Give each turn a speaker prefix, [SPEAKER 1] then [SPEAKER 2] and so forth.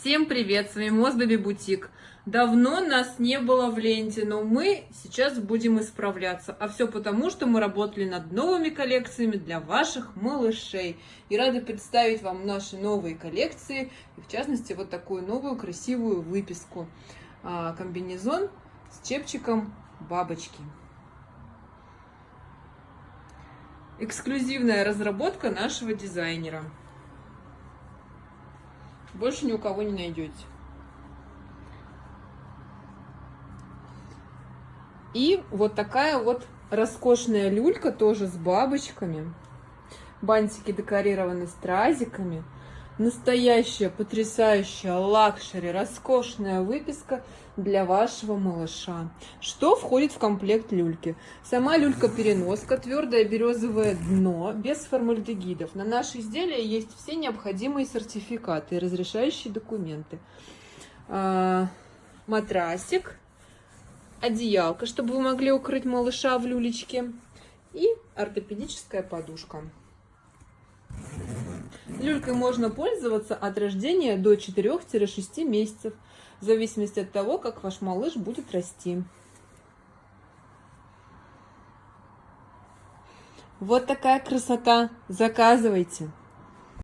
[SPEAKER 1] Всем привет, с вами Мосбеби Бутик. Давно нас не было в ленте, но мы сейчас будем исправляться. А все потому, что мы работали над новыми коллекциями для ваших малышей. И рады представить вам наши новые коллекции, и в частности вот такую новую красивую выписку. А, комбинезон с чепчиком бабочки. Эксклюзивная разработка нашего дизайнера больше ни у кого не найдете. И вот такая вот роскошная люлька тоже с бабочками. Бантики декорированы стразиками. Настоящая, потрясающая luxury, роскошная выписка для вашего малыша. Что входит в комплект люльки? Сама люлька-переноска, твердое березовое дно, без формальдегидов. На наше изделие есть все необходимые сертификаты и разрешающие документы. А, матрасик, одеялка, чтобы вы могли укрыть малыша в люлечке. И ортопедическая подушка. Люлькой можно пользоваться от рождения до 4-6 месяцев, в зависимости от того, как ваш малыш будет расти. Вот такая красота. Заказывайте.